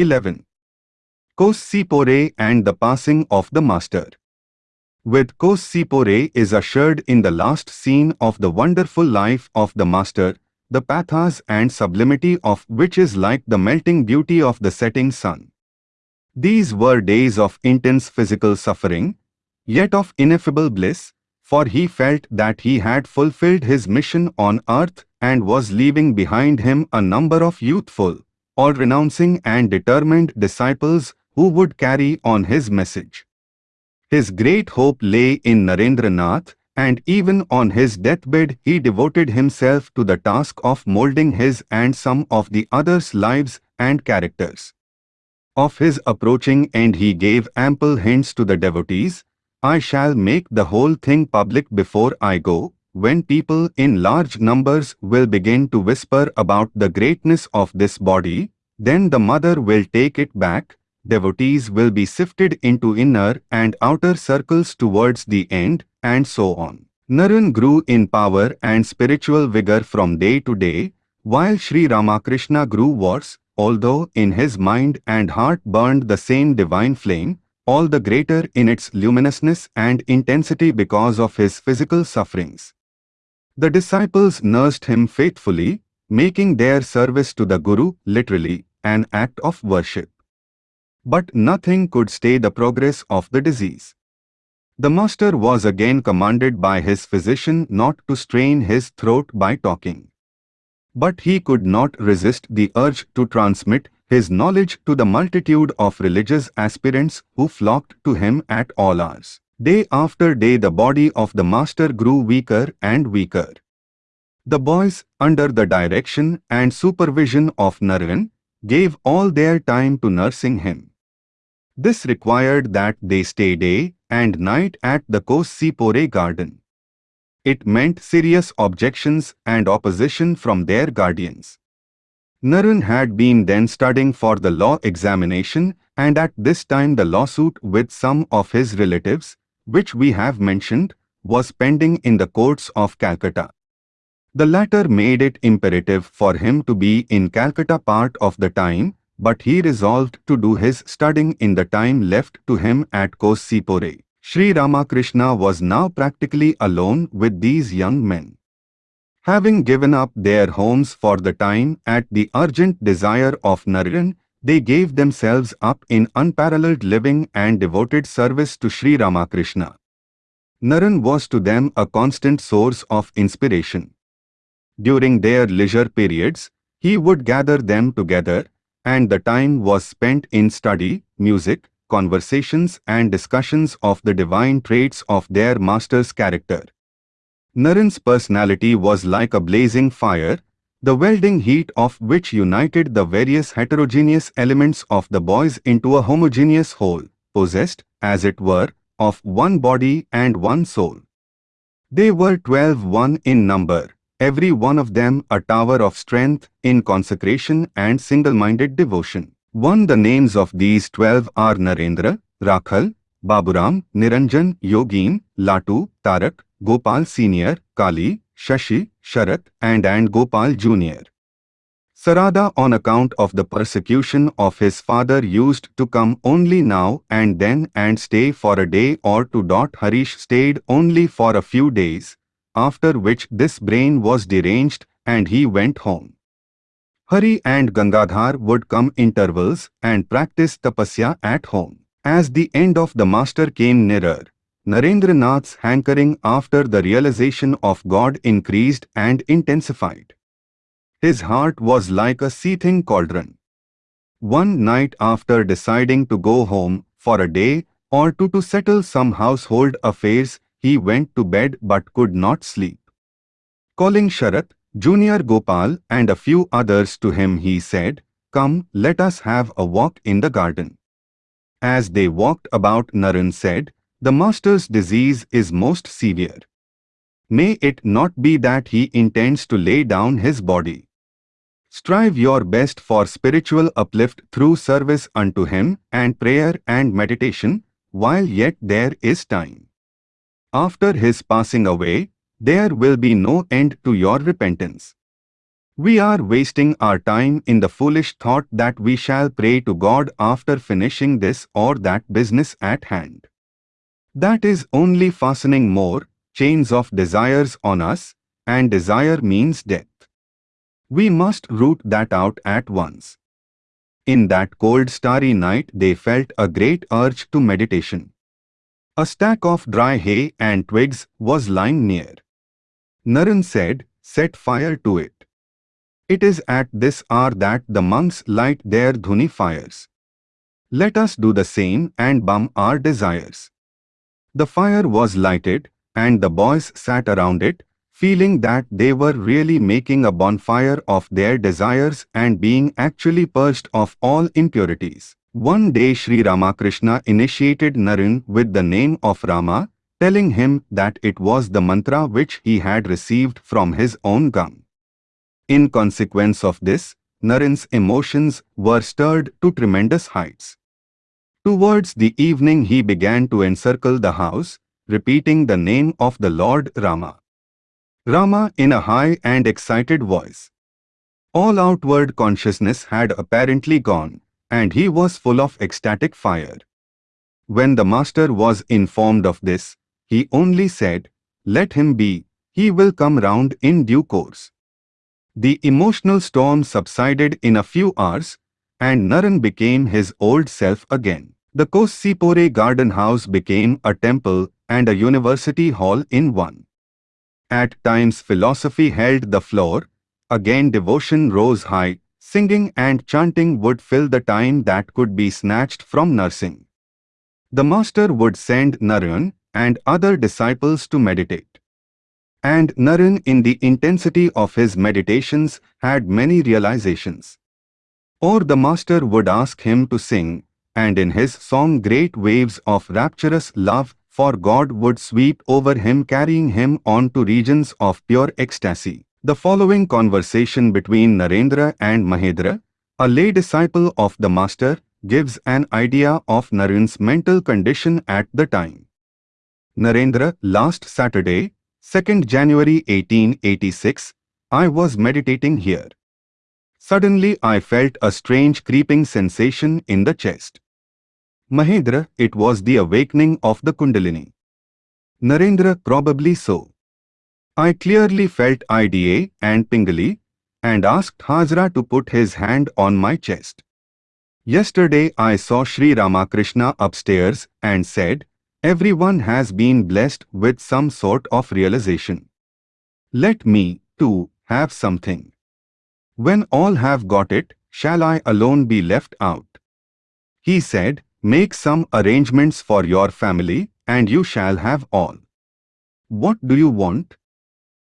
11. Kossipore and the passing of the Master. With Kossipore is assured in the last scene of the wonderful life of the Master, the pathos and sublimity of which is like the melting beauty of the setting sun. These were days of intense physical suffering, yet of ineffable bliss, for he felt that he had fulfilled his mission on earth and was leaving behind him a number of youthful, all-renouncing and determined disciples who would carry on his message. His great hope lay in Narendranath, and even on his deathbed he devoted himself to the task of molding his and some of the others' lives and characters. Of his approaching end he gave ample hints to the devotees, I shall make the whole thing public before I go, when people in large numbers will begin to whisper about the greatness of this body, then the mother will take it back, devotees will be sifted into inner and outer circles towards the end, and so on. Naren grew in power and spiritual vigor from day to day, while Sri Ramakrishna grew worse, although in his mind and heart burned the same divine flame, all the greater in its luminousness and intensity because of his physical sufferings. The disciples nursed him faithfully, making their service to the Guru, literally, an act of worship. But nothing could stay the progress of the disease. The master was again commanded by his physician not to strain his throat by talking. But he could not resist the urge to transmit his knowledge to the multitude of religious aspirants who flocked to him at all hours. Day after day the body of the master grew weaker and weaker. The boys, under the direction and supervision of Naren, gave all their time to nursing him. This required that they stay day and night at the Kossipore garden. It meant serious objections and opposition from their guardians. Naren had been then studying for the law examination and at this time the lawsuit with some of his relatives, which we have mentioned, was pending in the courts of Calcutta. The latter made it imperative for him to be in Calcutta part of the time but he resolved to do his studying in the time left to him at Kossipore. Sri Ramakrishna was now practically alone with these young men. Having given up their homes for the time at the urgent desire of Naren, they gave themselves up in unparalleled living and devoted service to Sri Ramakrishna. Naren was to them a constant source of inspiration. During their leisure periods, he would gather them together and the time was spent in study, music, conversations and discussions of the divine traits of their master's character. Naren's personality was like a blazing fire, the welding heat of which united the various heterogeneous elements of the boys into a homogeneous whole, possessed, as it were, of one body and one soul. They were twelve one in number, every one of them a tower of strength in consecration and single-minded devotion. One the names of these twelve are Narendra, Rakhal, Baburam, Niranjan, Yogin, Latu, Tarak, Gopal Senior, Kali, Shashi, Sharat and and Gopal Junior. Sarada on account of the persecution of his father used to come only now and then and stay for a day or two. Harish stayed only for a few days, after which this brain was deranged and he went home. Hari and Gangadhar would come intervals and practice tapasya at home. As the end of the master came nearer, Narendranath's hankering after the realization of God increased and intensified. His heart was like a seething cauldron. One night after deciding to go home for a day or two to settle some household affairs, he went to bed but could not sleep. Calling Sharat, Junior Gopal and a few others to him he said, Come, let us have a walk in the garden. As they walked about Naren said, The master's disease is most severe. May it not be that he intends to lay down his body. Strive your best for spiritual uplift through service unto him and prayer and meditation, while yet there is time. After his passing away, there will be no end to your repentance. We are wasting our time in the foolish thought that we shall pray to God after finishing this or that business at hand. That is only fastening more chains of desires on us, and desire means death. We must root that out at once. In that cold starry night they felt a great urge to meditation. A stack of dry hay and twigs was lying near. Naren said, set fire to it. It is at this hour that the monks light their dhuni fires. Let us do the same and bum our desires. The fire was lighted, and the boys sat around it, feeling that they were really making a bonfire of their desires and being actually purged of all impurities. One day Sri Ramakrishna initiated Naren with the name of Rama, telling him that it was the mantra which he had received from his own gum. In consequence of this, Naren's emotions were stirred to tremendous heights. Towards the evening he began to encircle the house, repeating the name of the Lord Rama. Rama in a high and excited voice. All outward consciousness had apparently gone, and he was full of ecstatic fire. When the master was informed of this, he only said, Let him be, he will come round in due course. The emotional storm subsided in a few hours, and Naren became his old self again. The Kossipore garden house became a temple and a university hall in one. At times philosophy held the floor, again devotion rose high, singing and chanting would fill the time that could be snatched from nursing. The master would send Naren and other disciples to meditate. And Naren in the intensity of his meditations had many realizations. Or the master would ask him to sing, and in his song great waves of rapturous love for God would sweep over him carrying him on to regions of pure ecstasy. The following conversation between Narendra and Mahendra, a lay disciple of the master, gives an idea of Naren's mental condition at the time. Narendra, last Saturday, 2nd January 1886, I was meditating here. Suddenly I felt a strange creeping sensation in the chest. Mahendra, it was the awakening of the Kundalini. Narendra, probably so. I clearly felt IDA and Pingala and asked Hazra to put his hand on my chest. Yesterday I saw Sri Ramakrishna upstairs and said, Everyone has been blessed with some sort of realization. Let me, too, have something. When all have got it, shall I alone be left out? He said, Make some arrangements for your family, and you shall have all. What do you want?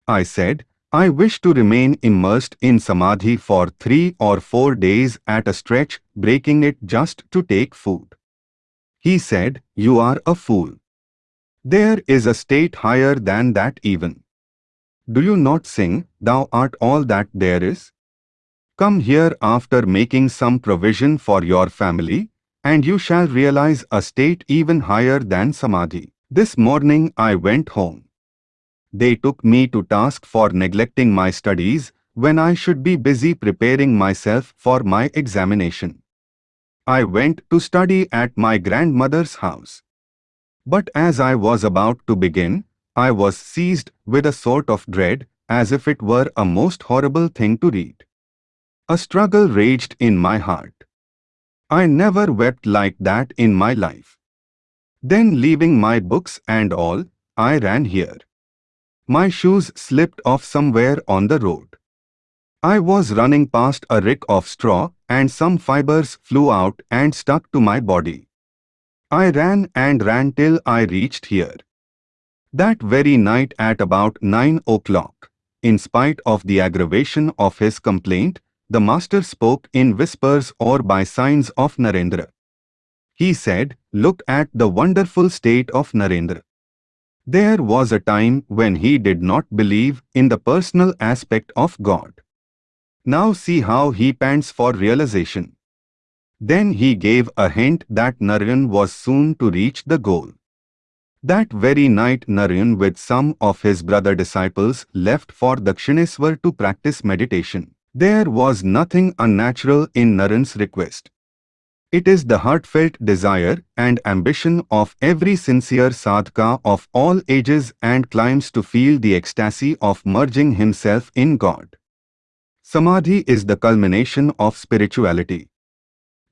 I said, I wish to remain immersed in samadhi for three or four days at a stretch, breaking it just to take food. He said, You are a fool. There is a state higher than that even. Do you not sing, Thou art all that there is? Come here after making some provision for your family, and you shall realize a state even higher than Samadhi. This morning I went home. They took me to task for neglecting my studies when I should be busy preparing myself for my examination. I went to study at my grandmother's house. But as I was about to begin, I was seized with a sort of dread, as if it were a most horrible thing to read. A struggle raged in my heart. I never wept like that in my life. Then leaving my books and all, I ran here. My shoes slipped off somewhere on the road. I was running past a rick of straw and some fibers flew out and stuck to my body. I ran and ran till I reached here. That very night at about 9 o'clock, in spite of the aggravation of his complaint, the master spoke in whispers or by signs of Narendra. He said, Look at the wonderful state of Narendra. There was a time when he did not believe in the personal aspect of God. Now see how he pants for realization. Then he gave a hint that Narayan was soon to reach the goal. That very night Narayan with some of his brother disciples left for Dakshineswar to practice meditation. There was nothing unnatural in Naren's request. It is the heartfelt desire and ambition of every sincere sadhaka of all ages and climes to feel the ecstasy of merging himself in God. Samadhi is the culmination of spirituality.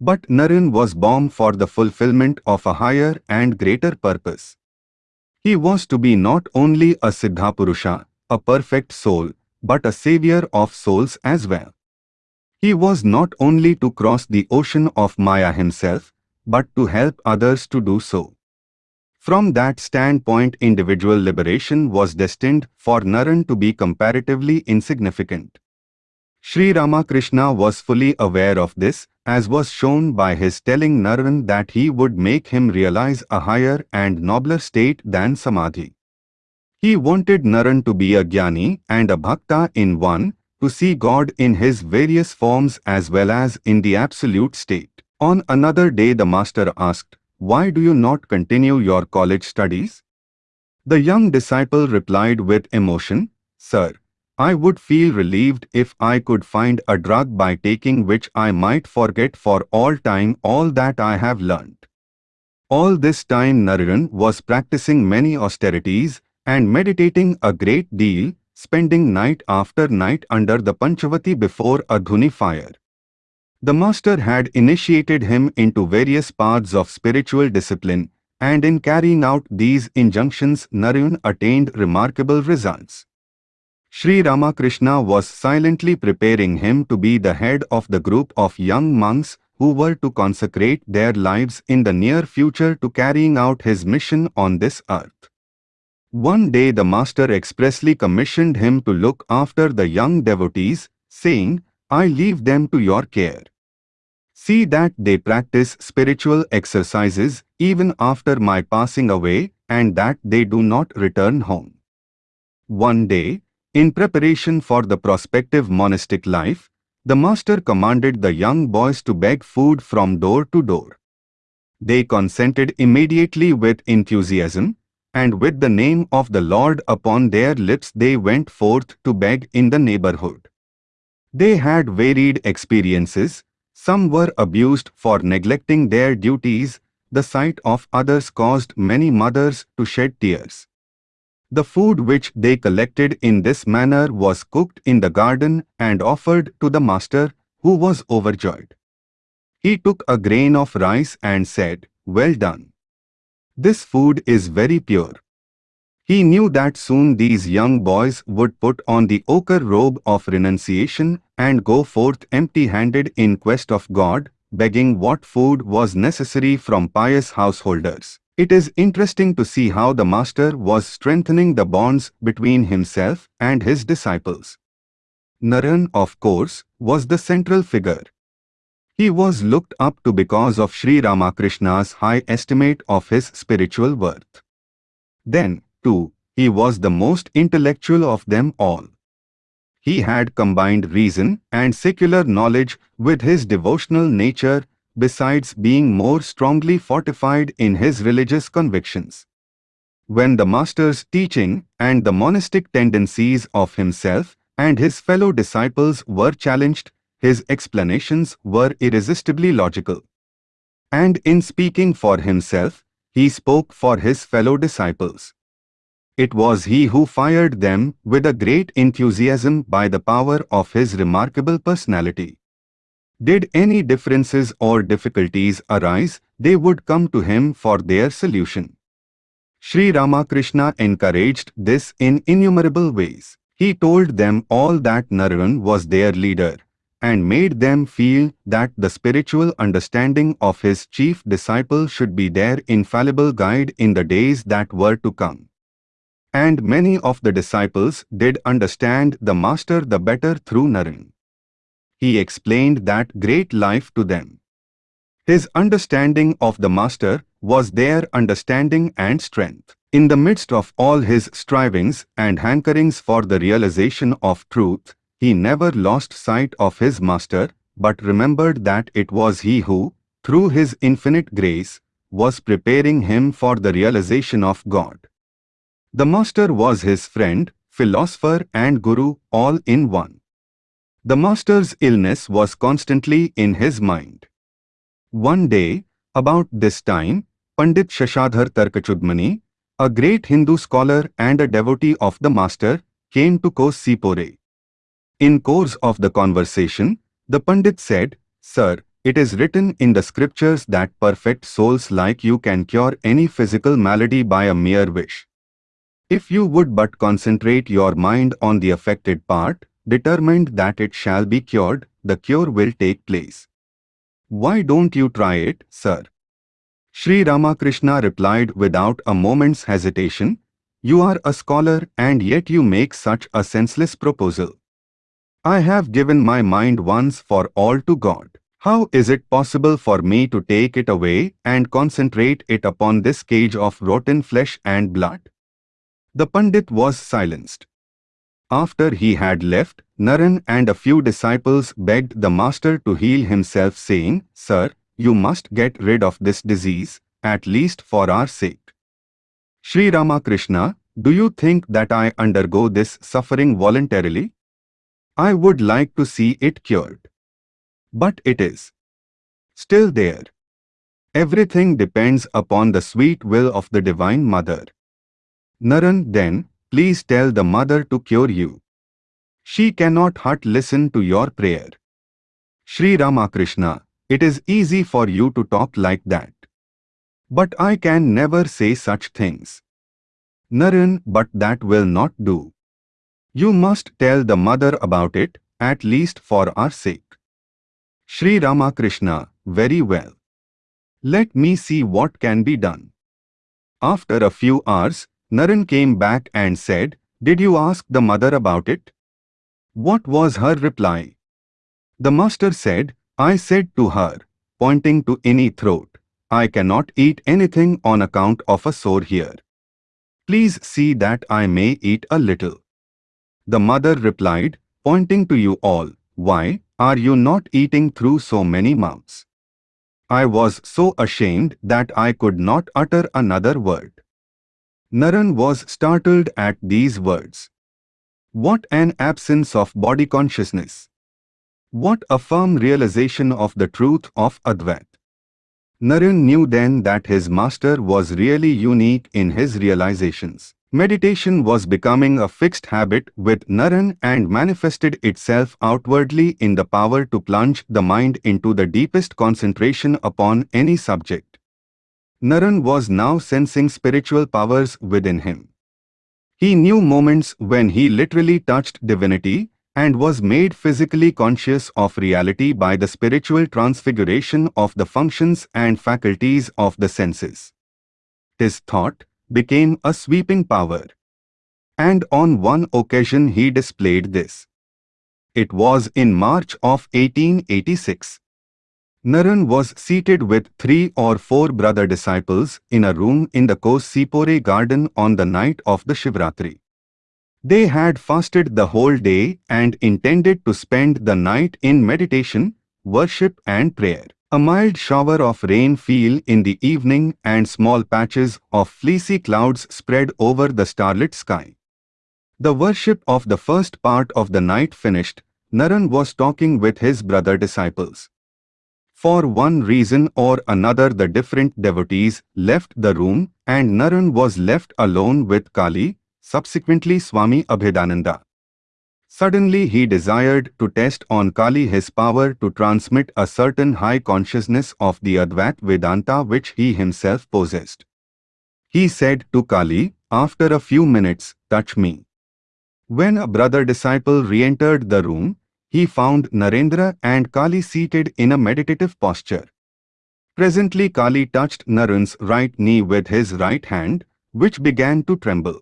But Naren was born for the fulfillment of a higher and greater purpose. He was to be not only a Siddhapurusha, a perfect soul, but a savior of souls as well. He was not only to cross the ocean of Maya himself, but to help others to do so. From that standpoint individual liberation was destined for Naren to be comparatively insignificant. Sri Ramakrishna was fully aware of this, as was shown by his telling Naren that he would make him realize a higher and nobler state than Samadhi. He wanted Naren to be a jnani and a bhakta in one, to see God in his various forms as well as in the absolute state. On another day the master asked, Why do you not continue your college studies? The young disciple replied with emotion, Sir, I would feel relieved if I could find a drug by taking which I might forget for all time all that I have learnt. All this time Naren was practicing many austerities and meditating a great deal spending night after night under the Panchavati before a Dhuni fire. The master had initiated him into various paths of spiritual discipline, and in carrying out these injunctions Naren attained remarkable results. Sri Ramakrishna was silently preparing him to be the head of the group of young monks who were to consecrate their lives in the near future to carrying out his mission on this earth. One day the master expressly commissioned him to look after the young devotees, saying, I leave them to your care. See that they practice spiritual exercises even after my passing away and that they do not return home. One day, in preparation for the prospective monastic life, the master commanded the young boys to beg food from door to door. They consented immediately with enthusiasm, and with the name of the Lord upon their lips they went forth to beg in the neighborhood. They had varied experiences, some were abused for neglecting their duties, the sight of others caused many mothers to shed tears. The food which they collected in this manner was cooked in the garden and offered to the master, who was overjoyed. He took a grain of rice and said, Well done. This food is very pure. He knew that soon these young boys would put on the ochre robe of renunciation and go forth empty-handed in quest of God, begging what food was necessary from pious householders. It is interesting to see how the Master was strengthening the bonds between himself and his disciples. Naren, of course, was the central figure. He was looked up to because of Sri Ramakrishna's high estimate of his spiritual worth. Then, too, he was the most intellectual of them all. He had combined reason and secular knowledge with his devotional nature besides being more strongly fortified in his religious convictions. When the master's teaching and the monastic tendencies of himself and his fellow disciples were challenged, his explanations were irresistibly logical. And in speaking for himself, he spoke for his fellow disciples. It was he who fired them with a great enthusiasm by the power of his remarkable personality. Did any differences or difficulties arise, they would come to him for their solution. Sri Ramakrishna encouraged this in innumerable ways. He told them all that Naren was their leader, and made them feel that the spiritual understanding of his chief disciple should be their infallible guide in the days that were to come. And many of the disciples did understand the Master the better through Naren. He explained that great life to them. His understanding of the Master was their understanding and strength. In the midst of all his strivings and hankerings for the realization of truth, he never lost sight of his master, but remembered that it was he who, through his infinite grace, was preparing him for the realization of God. The master was his friend, philosopher and guru all in one. The master's illness was constantly in his mind. One day, about this time, Pandit Shashadhar Tarkachudmani, a great Hindu scholar and a devotee of the master, came to Kosipore. In course of the conversation, the Pandit said, Sir, it is written in the scriptures that perfect souls like you can cure any physical malady by a mere wish. If you would but concentrate your mind on the affected part, determined that it shall be cured, the cure will take place. Why don't you try it, sir? Sri Ramakrishna replied without a moment's hesitation, You are a scholar and yet you make such a senseless proposal. I have given my mind once for all to God. How is it possible for me to take it away and concentrate it upon this cage of rotten flesh and blood? The Pandit was silenced. After he had left, Naren and a few disciples begged the master to heal himself saying, Sir, you must get rid of this disease, at least for our sake. Sri Ramakrishna, do you think that I undergo this suffering voluntarily? I would like to see it cured. But it is still there. Everything depends upon the sweet will of the Divine Mother. Naren then, please tell the mother to cure you. She cannot hut listen to your prayer. Sri Ramakrishna, it is easy for you to talk like that. But I can never say such things. Naren, but that will not do. You must tell the mother about it, at least for our sake. Sri Ramakrishna, very well. Let me see what can be done. After a few hours, Naren came back and said, Did you ask the mother about it? What was her reply? The master said, I said to her, pointing to any throat, I cannot eat anything on account of a sore here. Please see that I may eat a little. The mother replied, pointing to you all, Why are you not eating through so many mouths? I was so ashamed that I could not utter another word. Naren was startled at these words. What an absence of body consciousness! What a firm realization of the truth of Advait! Naren knew then that his master was really unique in his realizations. Meditation was becoming a fixed habit with Naren and manifested itself outwardly in the power to plunge the mind into the deepest concentration upon any subject. Naren was now sensing spiritual powers within him. He knew moments when he literally touched divinity and was made physically conscious of reality by the spiritual transfiguration of the functions and faculties of the senses. His thought became a sweeping power. And on one occasion he displayed this. It was in March of 1886. Naren was seated with three or four brother disciples in a room in the Kosipore garden on the night of the Shivratri. They had fasted the whole day and intended to spend the night in meditation, worship and prayer. A mild shower of rain fell in the evening and small patches of fleecy clouds spread over the starlit sky. The worship of the first part of the night finished, Naren was talking with his brother disciples. For one reason or another the different devotees left the room and Naren was left alone with Kali, subsequently Swami Abhedananda. Suddenly he desired to test on Kali his power to transmit a certain high consciousness of the Advait Vedanta which he himself possessed. He said to Kali, after a few minutes, touch me. When a brother disciple re-entered the room, he found Narendra and Kali seated in a meditative posture. Presently Kali touched Naren's right knee with his right hand, which began to tremble.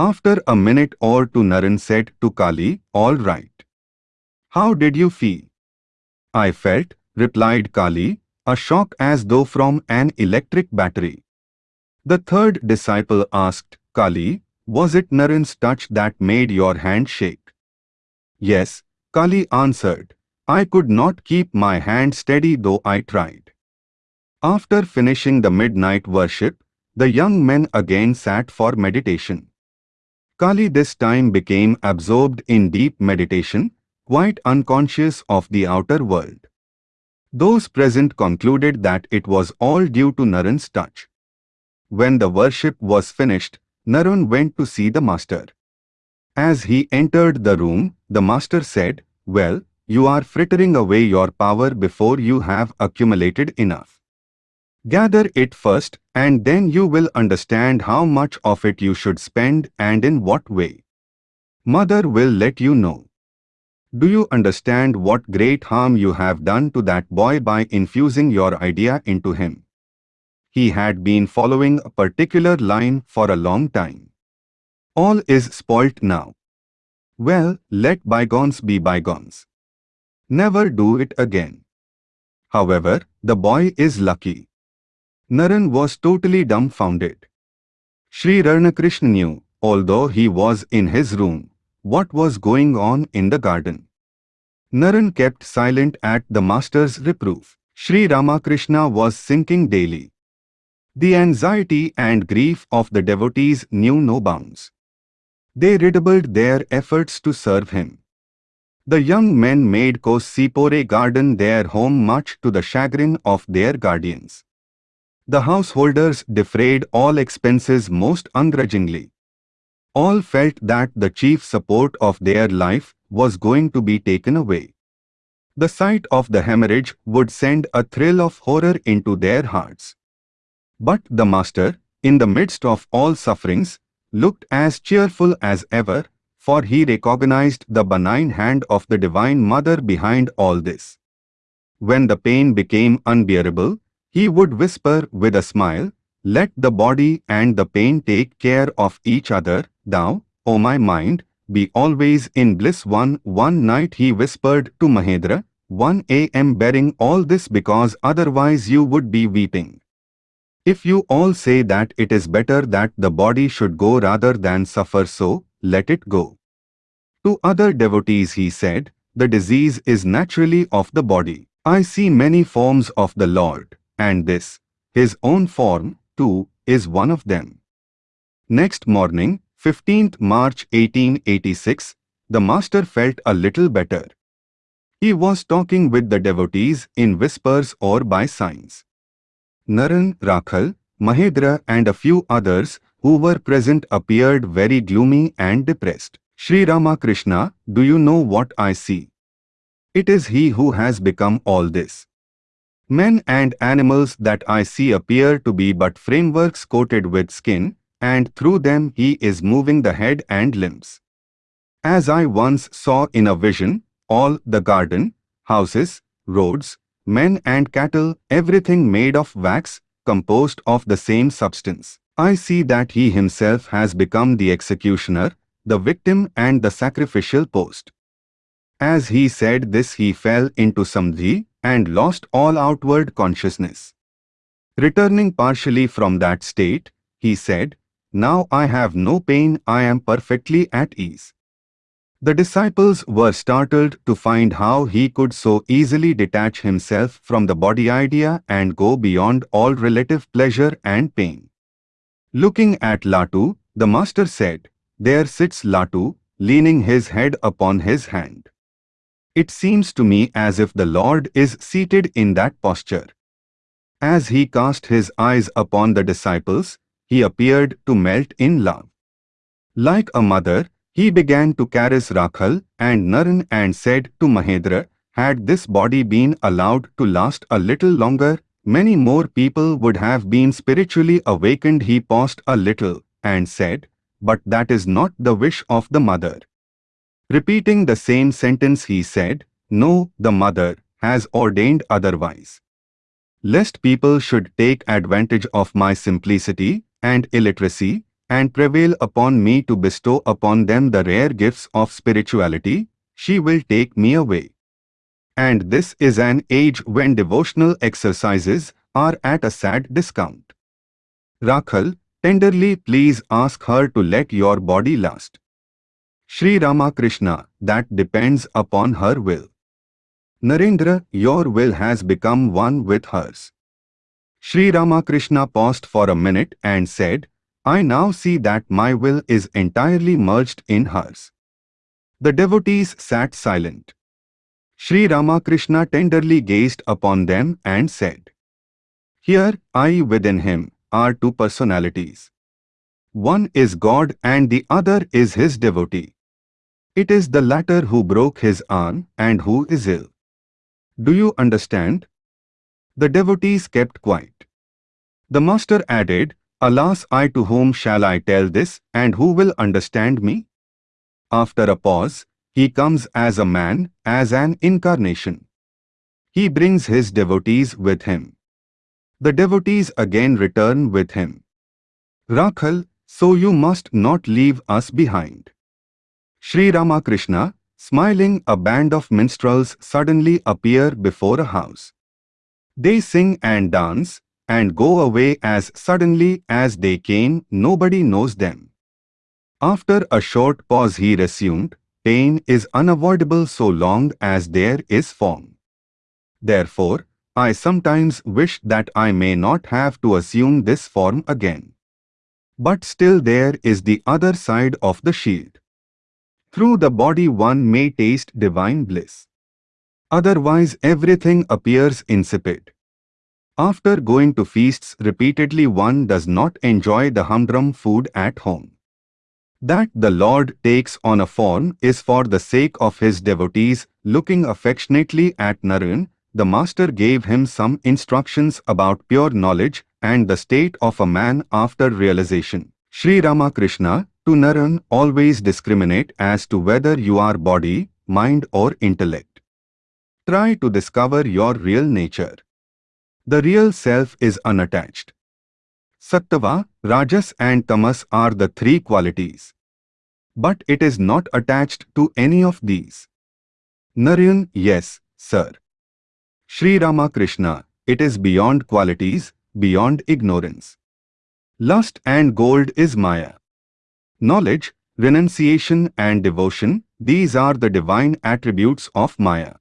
After a minute or two Naren said to Kali, All right. How did you feel? I felt, replied Kali, a shock as though from an electric battery. The third disciple asked, Kali, was it Naren's touch that made your hand shake? Yes, Kali answered, I could not keep my hand steady though I tried. After finishing the midnight worship, the young men again sat for meditation. Kali this time became absorbed in deep meditation, quite unconscious of the outer world. Those present concluded that it was all due to Naren's touch. When the worship was finished, Naren went to see the master. As he entered the room, the master said, Well, you are frittering away your power before you have accumulated enough. Gather it first, and then you will understand how much of it you should spend and in what way. Mother will let you know. Do you understand what great harm you have done to that boy by infusing your idea into him? He had been following a particular line for a long time. All is spoilt now. Well, let bygones be bygones. Never do it again. However, the boy is lucky. Naren was totally dumbfounded. Sri Ramakrishna knew, although he was in his room, what was going on in the garden. Naren kept silent at the master's reproof. Sri Ramakrishna was sinking daily. The anxiety and grief of the devotees knew no bounds. They redoubled their efforts to serve him. The young men made Kosipore garden their home much to the chagrin of their guardians. The householders defrayed all expenses most ungrudgingly. All felt that the chief support of their life was going to be taken away. The sight of the hemorrhage would send a thrill of horror into their hearts. But the Master, in the midst of all sufferings, looked as cheerful as ever, for he recognized the benign hand of the Divine Mother behind all this. When the pain became unbearable, he would whisper with a smile, let the body and the pain take care of each other, thou, O oh my mind, be always in bliss. One, one night he whispered to Mahendra, 1 am bearing all this because otherwise you would be weeping. If you all say that it is better that the body should go rather than suffer so, let it go. To other devotees he said, the disease is naturally of the body. I see many forms of the Lord, and this, his own form, too, is one of them. Next morning, 15th March 1886, the master felt a little better. He was talking with the devotees in whispers or by signs. Naren, Rakhal, Mahendra and a few others who were present appeared very gloomy and depressed. Sri Ramakrishna, do you know what I see? It is he who has become all this. Men and animals that I see appear to be but frameworks coated with skin, and through them he is moving the head and limbs. As I once saw in a vision, all the garden, houses, roads, men and cattle, everything made of wax, composed of the same substance. I see that he himself has become the executioner, the victim and the sacrificial post. As he said this he fell into samadhi, and lost all outward consciousness. Returning partially from that state, he said, Now I have no pain, I am perfectly at ease. The disciples were startled to find how he could so easily detach himself from the body idea and go beyond all relative pleasure and pain. Looking at Latu, the master said, There sits Latu, leaning his head upon his hand. It seems to me as if the Lord is seated in that posture. As he cast his eyes upon the disciples, he appeared to melt in love. Like a mother, he began to caress Rakhal and Naren and said to Mahendra, had this body been allowed to last a little longer, many more people would have been spiritually awakened. He paused a little and said, but that is not the wish of the mother. Repeating the same sentence he said, No, the mother has ordained otherwise. Lest people should take advantage of my simplicity and illiteracy and prevail upon me to bestow upon them the rare gifts of spirituality, she will take me away. And this is an age when devotional exercises are at a sad discount. Rakhal, tenderly please ask her to let your body last. Sri Ramakrishna, that depends upon her will. Narendra, your will has become one with hers. Sri Ramakrishna paused for a minute and said, I now see that my will is entirely merged in hers. The devotees sat silent. Sri Ramakrishna tenderly gazed upon them and said, Here, I within him, are two personalities. One is God and the other is his devotee. It is the latter who broke his arm and who is ill. Do you understand? The devotees kept quiet. The master added, Alas, I to whom shall I tell this, and who will understand me? After a pause, he comes as a man, as an incarnation. He brings his devotees with him. The devotees again return with him. Rakhal, so you must not leave us behind. Sri Ramakrishna, smiling a band of minstrels suddenly appear before a house. They sing and dance, and go away as suddenly as they came, nobody knows them. After a short pause he resumed, pain is unavoidable so long as there is form. Therefore, I sometimes wish that I may not have to assume this form again. But still there is the other side of the shield. Through the body one may taste divine bliss. Otherwise everything appears insipid. After going to feasts repeatedly one does not enjoy the humdrum food at home. That the Lord takes on a form is for the sake of his devotees. Looking affectionately at Narayan, the master gave him some instructions about pure knowledge and the state of a man after realization. Sri Ramakrishna, to Narayan, always discriminate as to whether you are body, mind or intellect. Try to discover your real nature. The real self is unattached. Sattva, Rajas and Tamas are the three qualities. But it is not attached to any of these. Narayan, yes, sir. Sri Ramakrishna, it is beyond qualities, beyond ignorance. Lust and gold is Maya. Knowledge, renunciation and devotion, these are the divine attributes of Maya.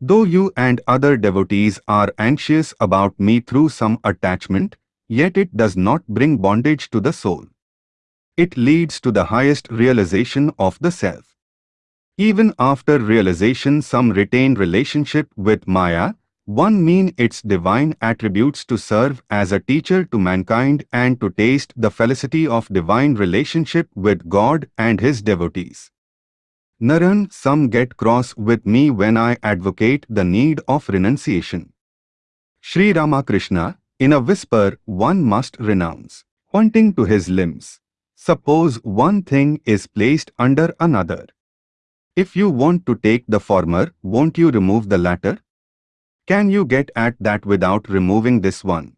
Though you and other devotees are anxious about me through some attachment, Yet it does not bring bondage to the soul. It leads to the highest realization of the self. Even after realization some retain relationship with Maya, one mean its divine attributes to serve as a teacher to mankind and to taste the felicity of divine relationship with God and his devotees. Naren, some get cross with me when I advocate the need of renunciation. Sri Ramakrishna, in a whisper, one must renounce, pointing to his limbs. Suppose one thing is placed under another. If you want to take the former, won't you remove the latter? Can you get at that without removing this one?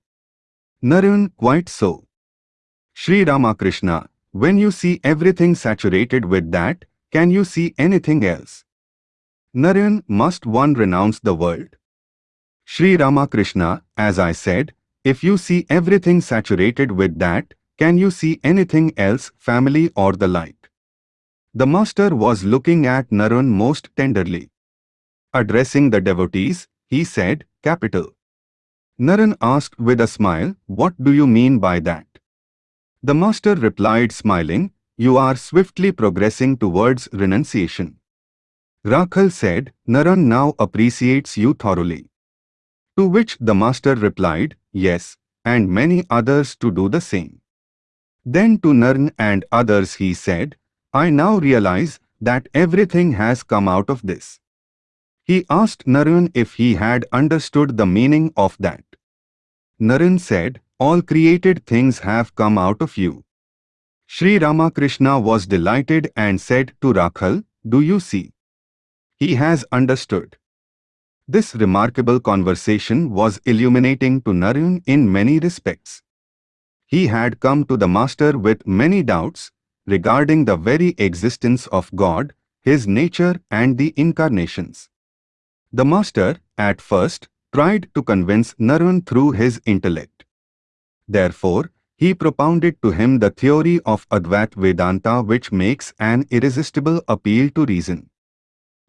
Naren, quite so. Sri Ramakrishna, when you see everything saturated with that, can you see anything else? Narayan, must one renounce the world? Sri Ramakrishna, as I said, if you see everything saturated with that, can you see anything else, family or the like? The master was looking at Narayan most tenderly. Addressing the devotees, he said, Capital. Narayan asked with a smile, What do you mean by that? The master replied smiling, You are swiftly progressing towards renunciation. Rakhal said, Narayan now appreciates you thoroughly. To which the master replied, yes, and many others to do the same. Then to Naren and others he said, I now realize that everything has come out of this. He asked Naren if he had understood the meaning of that. Naren said, all created things have come out of you. Sri Ramakrishna was delighted and said to Rakhal, Do you see? He has understood. This remarkable conversation was illuminating to Narayan in many respects. He had come to the Master with many doubts regarding the very existence of God, His nature and the incarnations. The Master, at first, tried to convince Narayan through his intellect. Therefore, he propounded to him the theory of Advait Vedanta which makes an irresistible appeal to reason.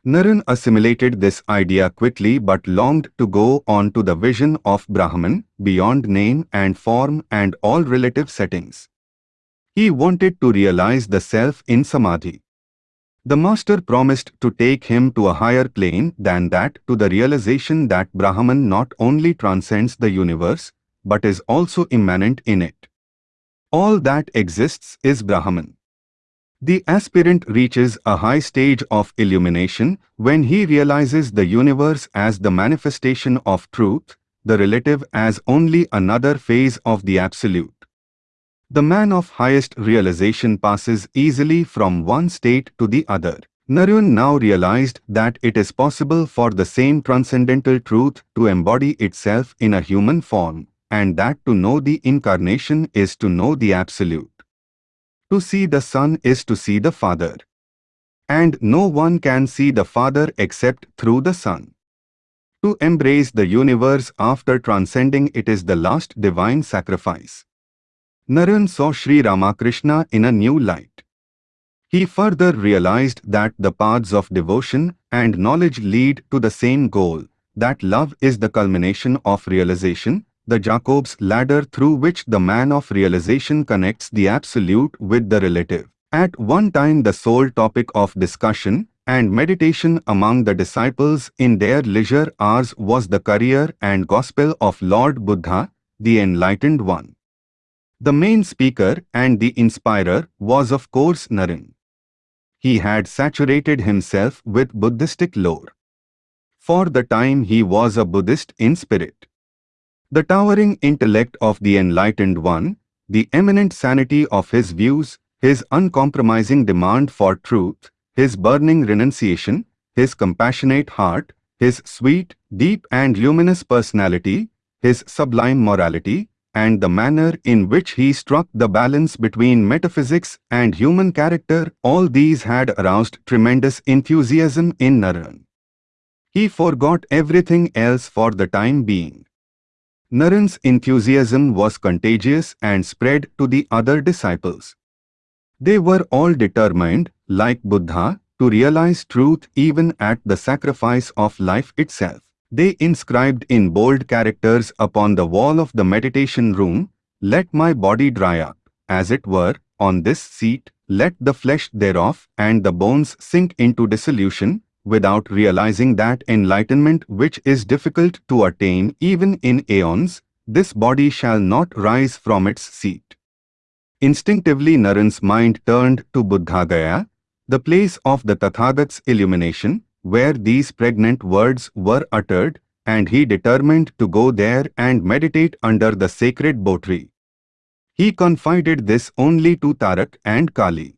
Narayan assimilated this idea quickly but longed to go on to the vision of Brahman, beyond name and form and all relative settings. He wanted to realize the self in Samadhi. The master promised to take him to a higher plane than that to the realization that Brahman not only transcends the universe, but is also immanent in it. All that exists is Brahman. The aspirant reaches a high stage of illumination when he realizes the universe as the manifestation of truth, the relative as only another phase of the absolute. The man of highest realization passes easily from one state to the other. Narayana now realized that it is possible for the same transcendental truth to embody itself in a human form, and that to know the incarnation is to know the absolute. To see the Son is to see the Father. And no one can see the Father except through the Son. To embrace the universe after transcending it is the last divine sacrifice. Narayan saw Sri Ramakrishna in a new light. He further realized that the paths of devotion and knowledge lead to the same goal, that love is the culmination of realization, the Jacob's ladder through which the man of realization connects the absolute with the relative. At one time the sole topic of discussion and meditation among the disciples in their leisure hours was the career and gospel of Lord Buddha, the Enlightened One. The main speaker and the inspirer was of course Naren. He had saturated himself with Buddhistic lore. For the time he was a Buddhist in spirit. The towering intellect of the enlightened one, the eminent sanity of his views, his uncompromising demand for truth, his burning renunciation, his compassionate heart, his sweet, deep and luminous personality, his sublime morality, and the manner in which he struck the balance between metaphysics and human character, all these had aroused tremendous enthusiasm in Naren. He forgot everything else for the time being. Naren's enthusiasm was contagious and spread to the other disciples. They were all determined, like Buddha, to realize truth even at the sacrifice of life itself. They inscribed in bold characters upon the wall of the meditation room, Let my body dry up, as it were, on this seat, let the flesh thereof and the bones sink into dissolution, without realizing that enlightenment which is difficult to attain even in aeons, this body shall not rise from its seat. Instinctively Naren's mind turned to Buddha Gaya, the place of the Tathagat's illumination, where these pregnant words were uttered, and he determined to go there and meditate under the sacred bo tree. He confided this only to Tarak and Kali.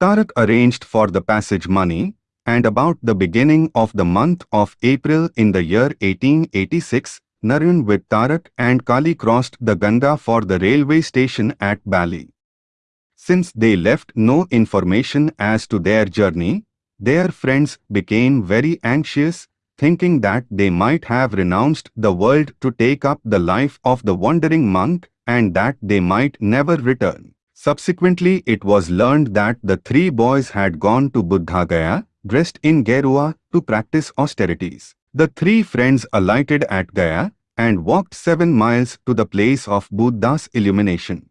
Tarak arranged for the passage money, and about the beginning of the month of April in the year 1886, Naren with Tarak and Kali crossed the Ganga for the railway station at Bali. Since they left no information as to their journey, their friends became very anxious, thinking that they might have renounced the world to take up the life of the wandering monk and that they might never return. Subsequently, it was learned that the three boys had gone to Buddha Gaya, dressed in Gerua, to practice austerities. The three friends alighted at Gaya and walked seven miles to the place of Buddha's illumination.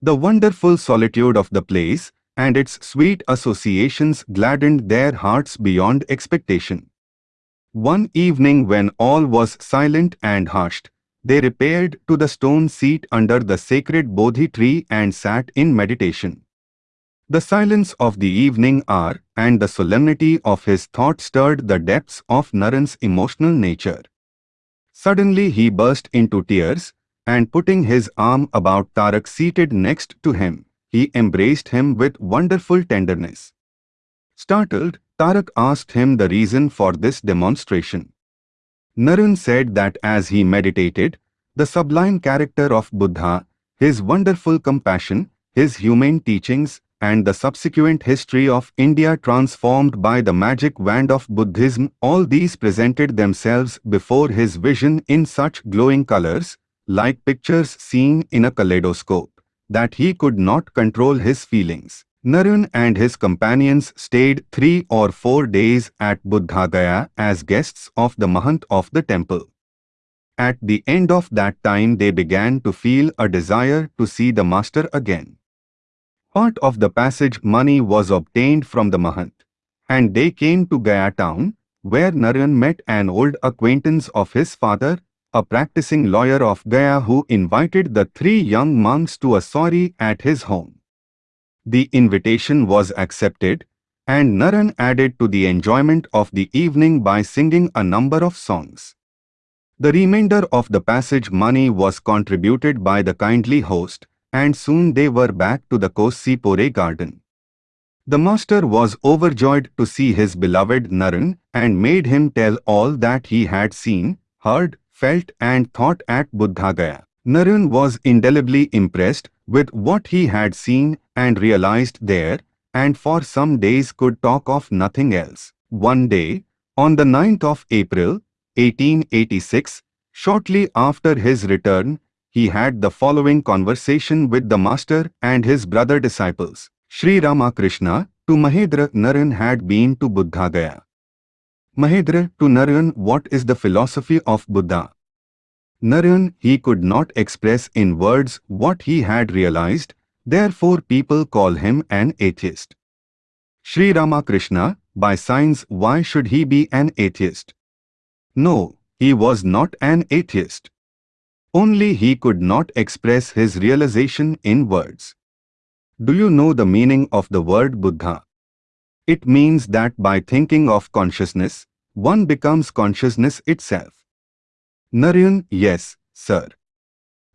The wonderful solitude of the place and its sweet associations gladdened their hearts beyond expectation. One evening when all was silent and hushed, they repaired to the stone seat under the sacred Bodhi tree and sat in meditation. The silence of the evening hour and the solemnity of his thought stirred the depths of Naren's emotional nature. Suddenly he burst into tears, and putting his arm about Tarak seated next to him, he embraced him with wonderful tenderness. Startled, Tarak asked him the reason for this demonstration. Naren said that as he meditated, the sublime character of Buddha, his wonderful compassion, his humane teachings, and the subsequent history of India transformed by the magic wand of Buddhism, all these presented themselves before his vision in such glowing colors, like pictures seen in a kaleidoscope, that he could not control his feelings. Naren and his companions stayed three or four days at Buddha Gaya as guests of the Mahant of the temple. At the end of that time they began to feel a desire to see the master again. Part of the passage money was obtained from the Mahant. And they came to Gaya town, where Naren met an old acquaintance of his father, a practicing lawyer of Gaya who invited the three young monks to a sori at his home. The invitation was accepted, and Naren added to the enjoyment of the evening by singing a number of songs. The remainder of the passage money was contributed by the kindly host, and soon they were back to the Cossipore garden. The master was overjoyed to see his beloved Naren and made him tell all that he had seen, heard, felt and thought at Buddhagaya. Naren was indelibly impressed with what he had seen and realized there, and for some days could talk of nothing else. One day, on the 9th of April, 1886, shortly after his return, he had the following conversation with the master and his brother disciples. Sri Ramakrishna to Mahendra Naren had been to Buddhagaya. Mahendra to Naren what is the philosophy of Buddha? Naren he could not express in words what he had realized, therefore people call him an atheist. Sri Ramakrishna, by signs why should he be an atheist? No, he was not an atheist. Only he could not express his realization in words. Do you know the meaning of the word Buddha? It means that by thinking of consciousness, one becomes consciousness itself. Narayan, yes, sir.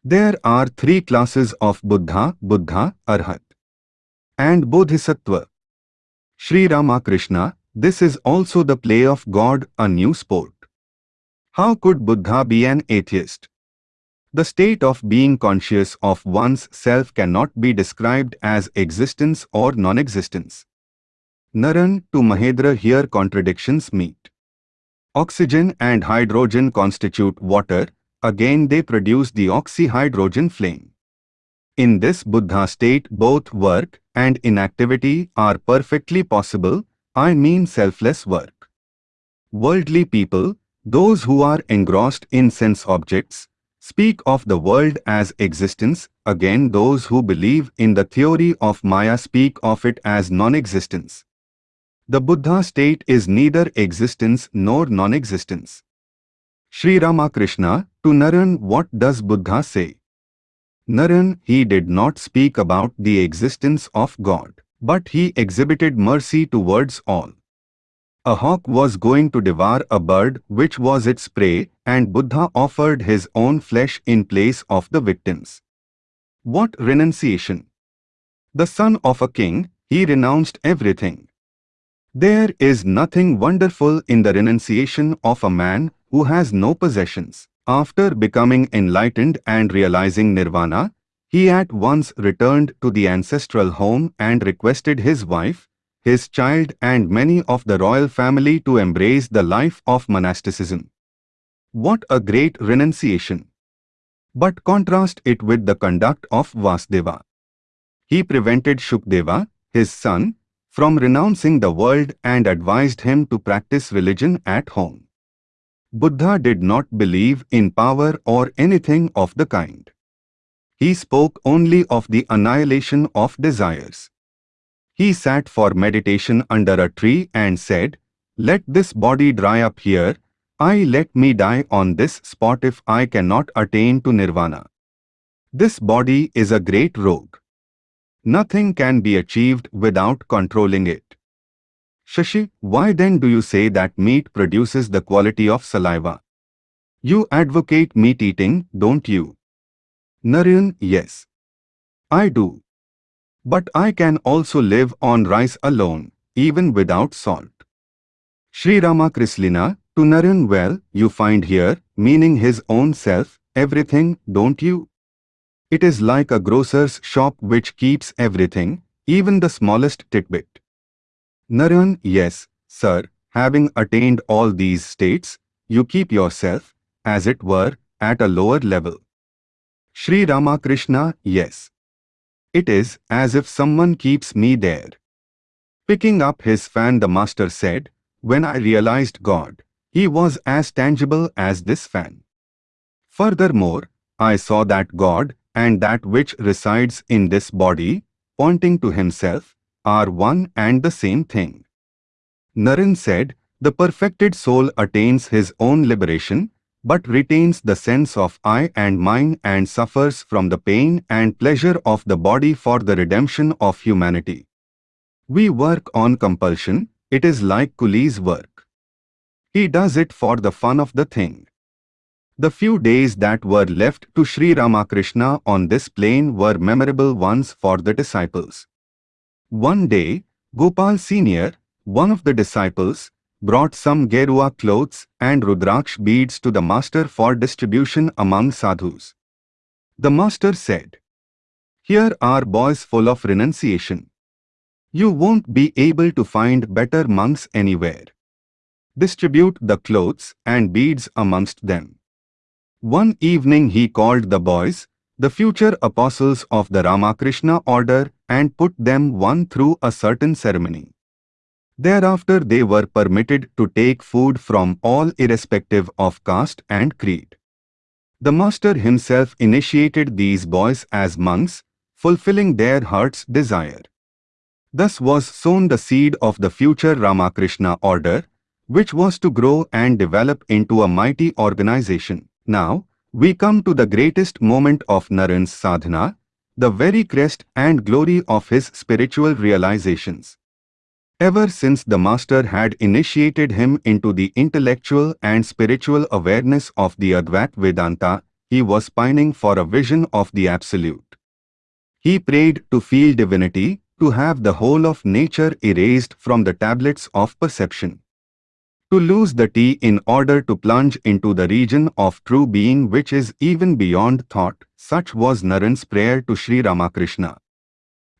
There are three classes of Buddha, Buddha, Arhat, and Bodhisattva. Sri Ramakrishna, this is also the play of God, a new sport. How could Buddha be an atheist? The state of being conscious of one's self cannot be described as existence or non-existence. Naren to Mahendra here contradictions meet. Oxygen and hydrogen constitute water, again they produce the oxyhydrogen flame. In this Buddha state both work and inactivity are perfectly possible, I mean selfless work. Worldly people, those who are engrossed in sense objects, speak of the world as existence, again those who believe in the theory of Maya speak of it as non-existence. The Buddha state is neither existence nor non-existence. Sri Ramakrishna, to Naren what does Buddha say? Naren, he did not speak about the existence of God, but he exhibited mercy towards all. A hawk was going to devour a bird which was its prey and Buddha offered his own flesh in place of the victims. What renunciation! The son of a king, he renounced everything. There is nothing wonderful in the renunciation of a man who has no possessions. After becoming enlightened and realizing nirvana, he at once returned to the ancestral home and requested his wife, his child and many of the royal family to embrace the life of monasticism. What a great renunciation! But contrast it with the conduct of Vyasadeva. He prevented Shukdeva, his son, from renouncing the world and advised him to practice religion at home. Buddha did not believe in power or anything of the kind. He spoke only of the annihilation of desires. He sat for meditation under a tree and said, Let this body dry up here, I let me die on this spot if I cannot attain to nirvana. This body is a great rogue. Nothing can be achieved without controlling it. Shashi, why then do you say that meat produces the quality of saliva? You advocate meat eating, don't you? Narayan, yes. I do. But I can also live on rice alone, even without salt. Sri Ramakrishna, to Narayan well, you find here, meaning his own self, everything, don't you? It is like a grocer's shop which keeps everything, even the smallest tidbit. Narayan, yes, sir, having attained all these states, you keep yourself, as it were, at a lower level. Sri Ramakrishna, yes. It is as if someone keeps me there. Picking up his fan the master said, When I realized God, he was as tangible as this fan. Furthermore, I saw that God and that which resides in this body, pointing to himself, are one and the same thing. Naren said, the perfected soul attains his own liberation, but retains the sense of I and mine and suffers from the pain and pleasure of the body for the redemption of humanity. We work on compulsion, it is like Kuli's work. He does it for the fun of the thing. The few days that were left to Sri Ramakrishna on this plane were memorable ones for the disciples. One day, Gopal Senior, one of the disciples, brought some Gerua clothes and Rudraksh beads to the master for distribution among sadhus. The master said, Here are boys full of renunciation. You won't be able to find better monks anywhere. Distribute the clothes and beads amongst them. One evening he called the boys, the future apostles of the Ramakrishna order and put them one through a certain ceremony. Thereafter they were permitted to take food from all irrespective of caste and creed. The master himself initiated these boys as monks, fulfilling their heart's desire. Thus was sown the seed of the future Ramakrishna order, which was to grow and develop into a mighty organization. Now, we come to the greatest moment of Naren's sadhana, the very crest and glory of his spiritual realizations. Ever since the Master had initiated him into the intellectual and spiritual awareness of the Advait Vedanta, he was pining for a vision of the Absolute. He prayed to feel divinity, to have the whole of nature erased from the tablets of perception. To lose the T in order to plunge into the region of true being which is even beyond thought, such was Naren's prayer to Sri Ramakrishna.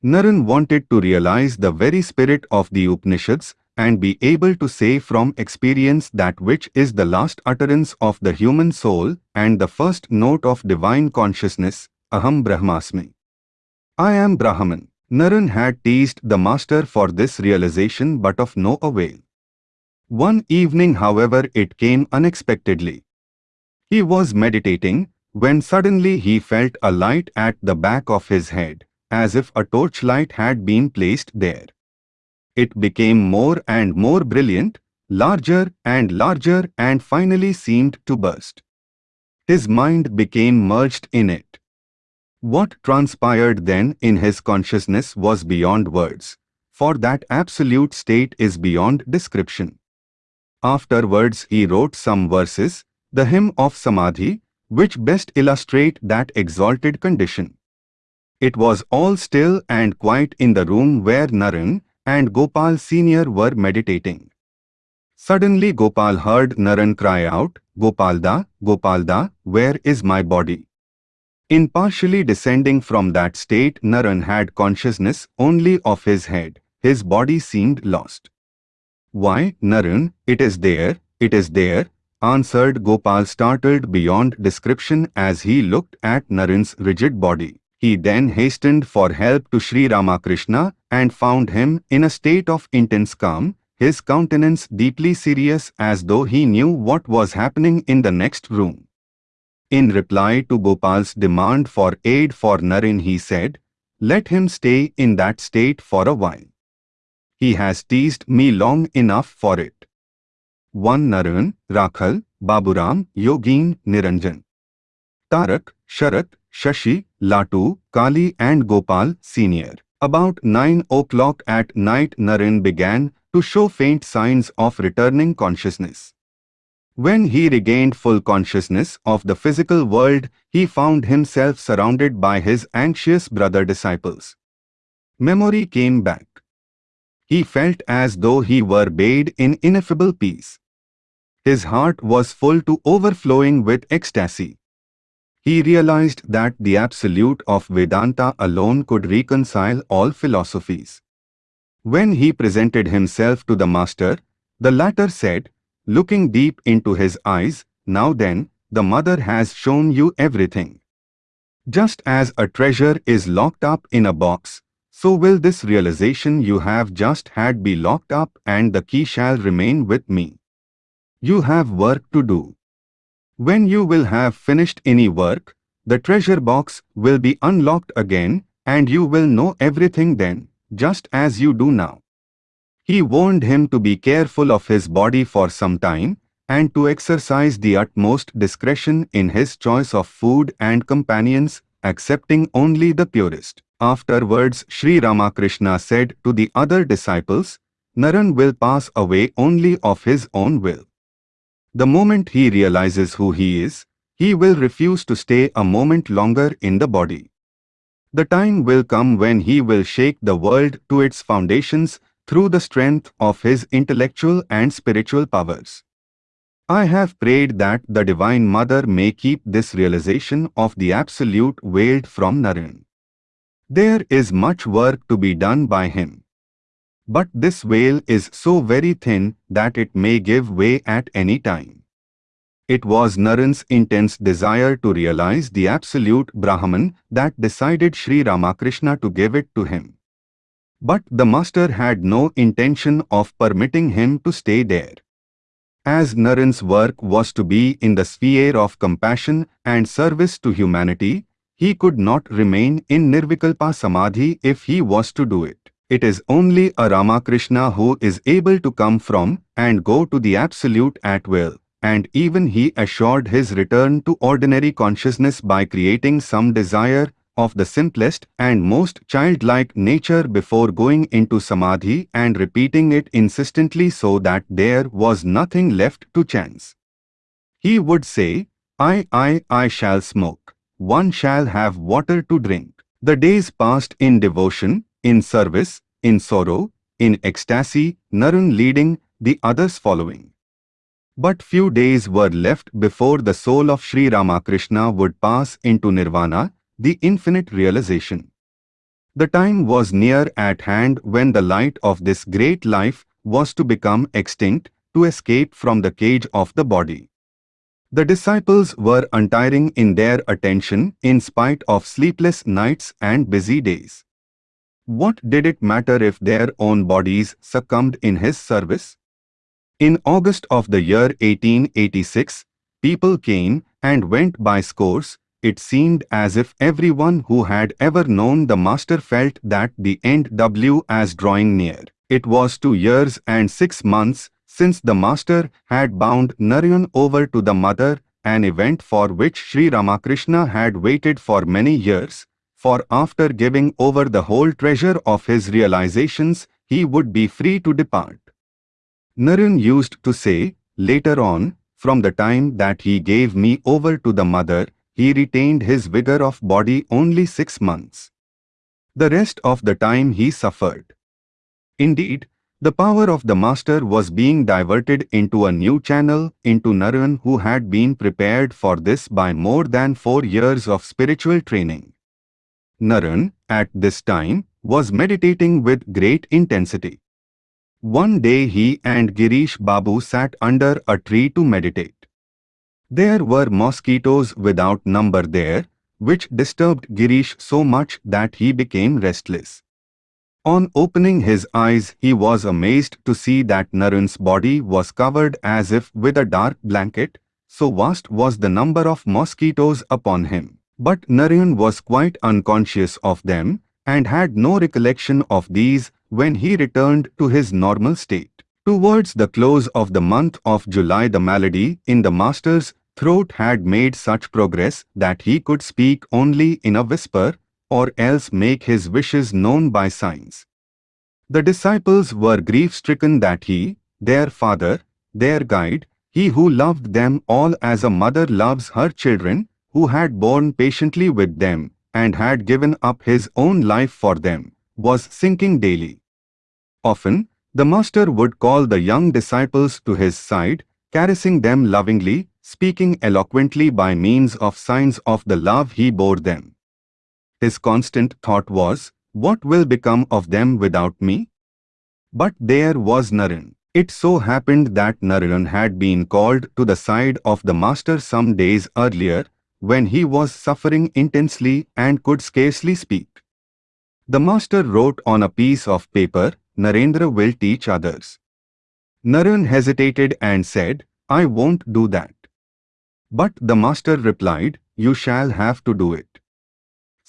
Naren wanted to realize the very spirit of the Upanishads and be able to say from experience that which is the last utterance of the human soul and the first note of divine consciousness, Aham Brahmasmi. I am Brahman. Naren had teased the master for this realization but of no avail. One evening however it came unexpectedly. He was meditating when suddenly he felt a light at the back of his head as if a torchlight had been placed there. It became more and more brilliant, larger and larger and finally seemed to burst. His mind became merged in it. What transpired then in his consciousness was beyond words, for that absolute state is beyond description. Afterwards he wrote some verses, the hymn of Samadhi, which best illustrate that exalted condition. It was all still and quiet in the room where Naren and Gopal Senior were meditating. Suddenly Gopal heard Naren cry out, Gopalda, Gopalda, where is my body? In partially descending from that state Naren had consciousness only of his head, his body seemed lost. Why, Naren, it is there, it is there, answered Gopal startled beyond description as he looked at Naren's rigid body. He then hastened for help to Sri Ramakrishna and found him in a state of intense calm, his countenance deeply serious as though he knew what was happening in the next room. In reply to Gopal's demand for aid for Naren he said, let him stay in that state for a while. He has teased me long enough for it. 1 Naren, Rakhal, Baburam, Yogin, Niranjan. Tarak, Sharat, Shashi, Latu, Kali and Gopal Sr. About 9 o'clock at night Naren began to show faint signs of returning consciousness. When he regained full consciousness of the physical world, he found himself surrounded by his anxious brother disciples. Memory came back. He felt as though he were bathed in ineffable peace. His heart was full to overflowing with ecstasy. He realized that the absolute of Vedanta alone could reconcile all philosophies. When he presented himself to the master, the latter said, looking deep into his eyes, Now then, the mother has shown you everything. Just as a treasure is locked up in a box, so will this realization you have just had be locked up and the key shall remain with me. You have work to do. When you will have finished any work, the treasure box will be unlocked again and you will know everything then, just as you do now. He warned him to be careful of his body for some time, and to exercise the utmost discretion in his choice of food and companions, accepting only the purest. Afterwards Sri Ramakrishna said to the other disciples, Naren will pass away only of his own will. The moment he realizes who he is, he will refuse to stay a moment longer in the body. The time will come when he will shake the world to its foundations through the strength of his intellectual and spiritual powers. I have prayed that the Divine Mother may keep this realization of the Absolute veiled from Naren. There is much work to be done by him. But this veil is so very thin that it may give way at any time. It was Naren's intense desire to realize the absolute Brahman that decided Sri Ramakrishna to give it to him. But the master had no intention of permitting him to stay there. As Naren's work was to be in the sphere of compassion and service to humanity, he could not remain in Nirvikalpa Samadhi if he was to do it. It is only a Ramakrishna who is able to come from and go to the Absolute at will, and even he assured his return to ordinary consciousness by creating some desire of the simplest and most childlike nature before going into samadhi and repeating it insistently so that there was nothing left to chance. He would say, I, I, I shall smoke. One shall have water to drink. The days passed in devotion, in service, in sorrow, in ecstasy, Naren leading, the others following. But few days were left before the soul of Sri Ramakrishna would pass into nirvana, the infinite realization. The time was near at hand when the light of this great life was to become extinct, to escape from the cage of the body. The disciples were untiring in their attention in spite of sleepless nights and busy days. What did it matter if their own bodies succumbed in his service? In August of the year 1886, people came and went by scores, it seemed as if everyone who had ever known the master felt that the end was drawing near. It was two years and six months since the master had bound Narayan over to the mother, an event for which Sri Ramakrishna had waited for many years, for after giving over the whole treasure of his realizations, he would be free to depart. Naren used to say, later on, from the time that he gave me over to the mother, he retained his vigor of body only six months. The rest of the time he suffered. Indeed, the power of the master was being diverted into a new channel into Naren who had been prepared for this by more than four years of spiritual training. Naren, at this time, was meditating with great intensity. One day he and Girish Babu sat under a tree to meditate. There were mosquitoes without number there, which disturbed Girish so much that he became restless. On opening his eyes he was amazed to see that Naren's body was covered as if with a dark blanket, so vast was the number of mosquitoes upon him. But Naren was quite unconscious of them, and had no recollection of these when he returned to his normal state. Towards the close of the month of July the malady in the master's throat had made such progress that he could speak only in a whisper, or else make his wishes known by signs. The disciples were grief-stricken that he, their father, their guide, he who loved them all as a mother loves her children, who had borne patiently with them, and had given up his own life for them, was sinking daily. Often, the master would call the young disciples to his side, caressing them lovingly, speaking eloquently by means of signs of the love he bore them. His constant thought was, what will become of them without me? But there was Naren. It so happened that Narayan had been called to the side of the master some days earlier, when he was suffering intensely and could scarcely speak. The master wrote on a piece of paper, Narendra will teach others. Naren hesitated and said, I won't do that. But the master replied, you shall have to do it.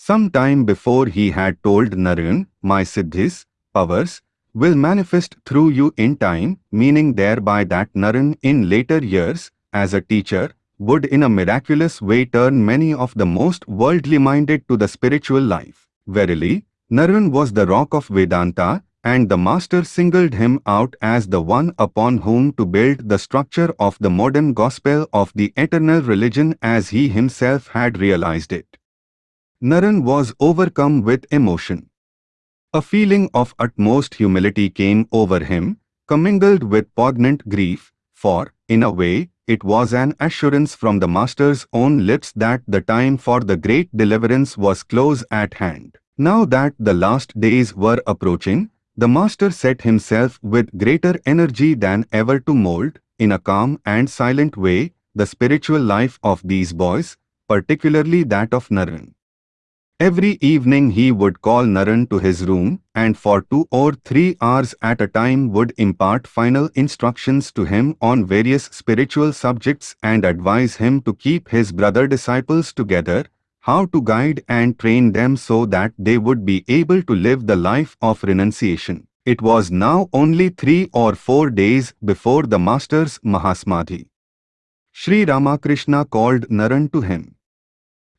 Some time before he had told Narayan, my siddhis, powers, will manifest through you in time, meaning thereby that Narayan in later years, as a teacher, would in a miraculous way turn many of the most worldly minded to the spiritual life. Verily, Narayan was the rock of Vedanta, and the Master singled him out as the one upon whom to build the structure of the modern gospel of the eternal religion as he himself had realized it. Narayan was overcome with emotion. A feeling of utmost humility came over him, commingled with poignant grief, for, in a way, it was an assurance from the Master's own lips that the time for the great deliverance was close at hand. Now that the last days were approaching, the Master set himself with greater energy than ever to mold, in a calm and silent way, the spiritual life of these boys, particularly that of Narayan. Every evening he would call Narayan to his room and for two or three hours at a time would impart final instructions to him on various spiritual subjects and advise him to keep his brother disciples together, how to guide and train them so that they would be able to live the life of renunciation. It was now only three or four days before the Master's Mahasamadhi. Sri Ramakrishna called Narayan to him.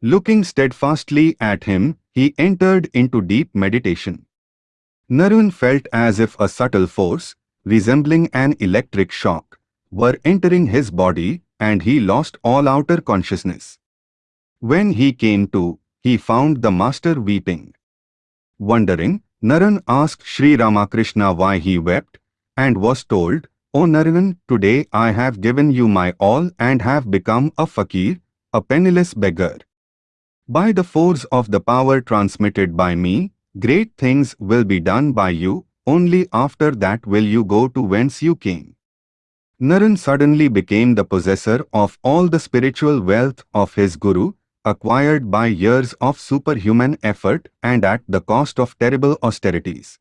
Looking steadfastly at him, he entered into deep meditation. Narayan felt as if a subtle force, resembling an electric shock, were entering his body and he lost all outer consciousness. When he came to, he found the master weeping. Wondering, Narayan asked Sri Ramakrishna why he wept and was told, O Narayan, today I have given you my all and have become a fakir, a penniless beggar. By the force of the power transmitted by me, great things will be done by you, only after that will you go to whence you came. Narayan suddenly became the possessor of all the spiritual wealth of his Guru, acquired by years of superhuman effort and at the cost of terrible austerities.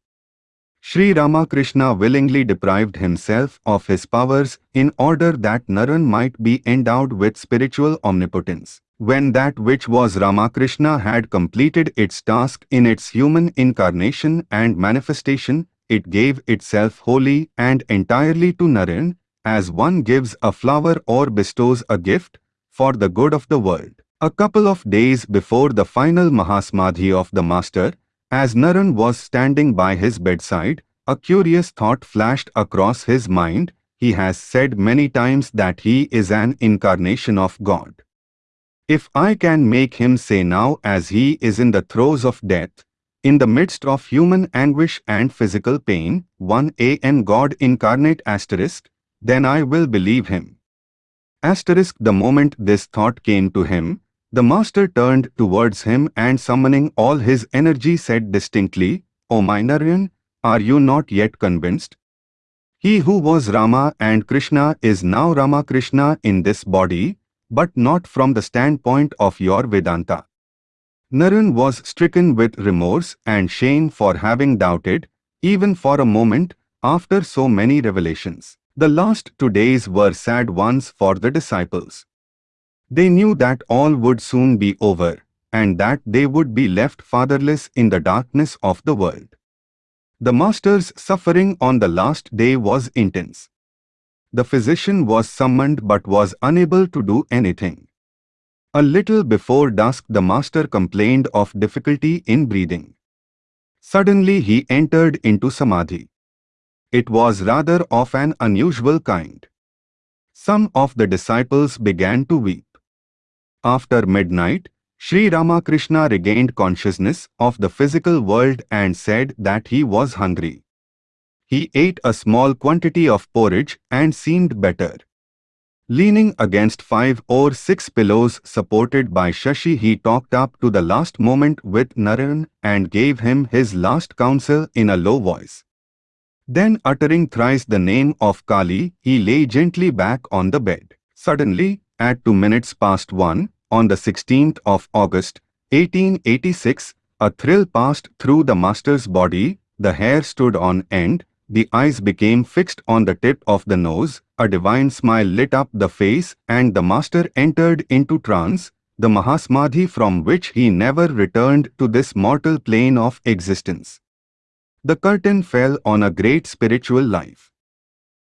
Sri Ramakrishna willingly deprived himself of his powers in order that Narayan might be endowed with spiritual omnipotence. When that which was Ramakrishna had completed its task in its human incarnation and manifestation, it gave itself wholly and entirely to Narayan, as one gives a flower or bestows a gift, for the good of the world. A couple of days before the final Mahasamadhi of the Master, as Narayan was standing by his bedside, a curious thought flashed across his mind. He has said many times that he is an incarnation of God. If I can make him say now as he is in the throes of death, in the midst of human anguish and physical pain, 1a and God incarnate asterisk, then I will believe him. Asterisk the moment this thought came to him, the master turned towards him and summoning all his energy said distinctly, O my Narayan, are you not yet convinced? He who was Rama and Krishna is now Rama Krishna in this body, but not from the standpoint of your Vedanta. Narayan was stricken with remorse and shame for having doubted, even for a moment, after so many revelations. The last two days were sad ones for the disciples. They knew that all would soon be over, and that they would be left fatherless in the darkness of the world. The Master's suffering on the last day was intense. The physician was summoned but was unable to do anything. A little before dusk the master complained of difficulty in breathing. Suddenly he entered into samadhi. It was rather of an unusual kind. Some of the disciples began to weep. After midnight, Sri Ramakrishna regained consciousness of the physical world and said that he was hungry. He ate a small quantity of porridge and seemed better. Leaning against five or six pillows supported by Shashi he talked up to the last moment with Narayan and gave him his last counsel in a low voice. Then uttering thrice the name of Kali, he lay gently back on the bed. Suddenly, at two minutes past one, on the 16th of August, 1886, a thrill passed through the master's body, the hair stood on end, the eyes became fixed on the tip of the nose, a divine smile lit up the face and the master entered into trance, the Mahasamadhi from which he never returned to this mortal plane of existence. The curtain fell on a great spiritual life.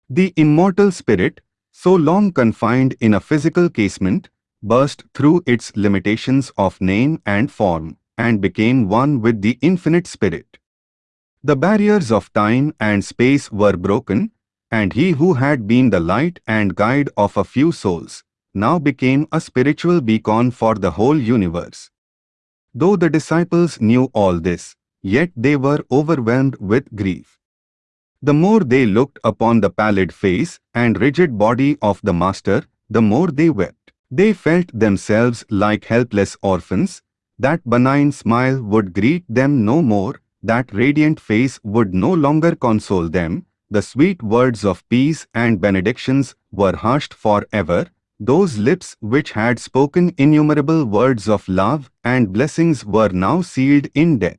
The immortal spirit, so long confined in a physical casement, burst through its limitations of name and form, and became one with the infinite spirit. The barriers of time and space were broken, and he who had been the light and guide of a few souls, now became a spiritual beacon for the whole universe. Though the disciples knew all this, yet they were overwhelmed with grief. The more they looked upon the pallid face and rigid body of the Master, the more they wept. They felt themselves like helpless orphans, that benign smile would greet them no more, that radiant face would no longer console them, the sweet words of peace and benedictions were hushed forever, those lips which had spoken innumerable words of love and blessings were now sealed in death.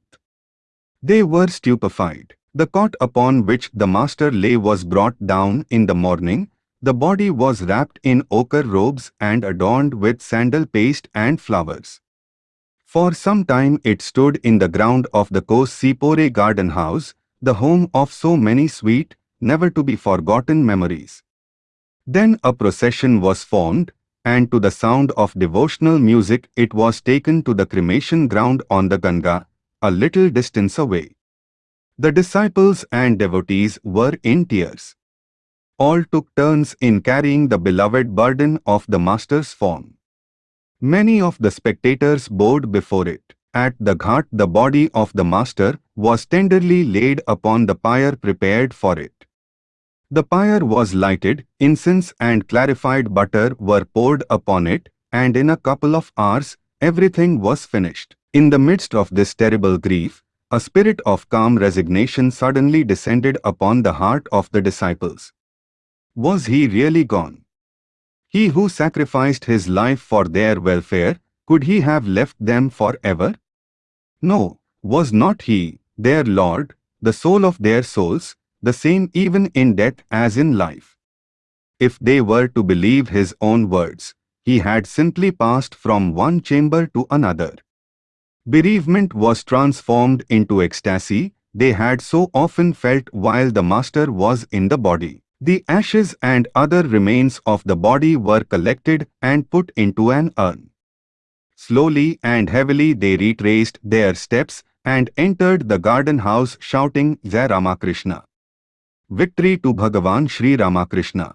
They were stupefied. The cot upon which the master lay was brought down in the morning. The body was wrapped in ochre robes and adorned with sandal paste and flowers. For some time it stood in the ground of the Cossipore garden house, the home of so many sweet, never to be forgotten memories. Then a procession was formed, and to the sound of devotional music it was taken to the cremation ground on the Ganga, a little distance away. The disciples and devotees were in tears. All took turns in carrying the beloved burden of the Master's form. Many of the spectators bowed before it. At the ghat the body of the Master was tenderly laid upon the pyre prepared for it. The pyre was lighted, incense and clarified butter were poured upon it, and in a couple of hours, everything was finished. In the midst of this terrible grief, a spirit of calm resignation suddenly descended upon the heart of the disciples. Was he really gone? He who sacrificed his life for their welfare, could he have left them forever? No, was not he, their Lord, the soul of their souls, the same even in death as in life. If they were to believe his own words, he had simply passed from one chamber to another. Bereavement was transformed into ecstasy they had so often felt while the Master was in the body. The ashes and other remains of the body were collected and put into an urn. Slowly and heavily they retraced their steps and entered the garden house shouting Jai Ramakrishna. Victory to Bhagavan Sri Ramakrishna.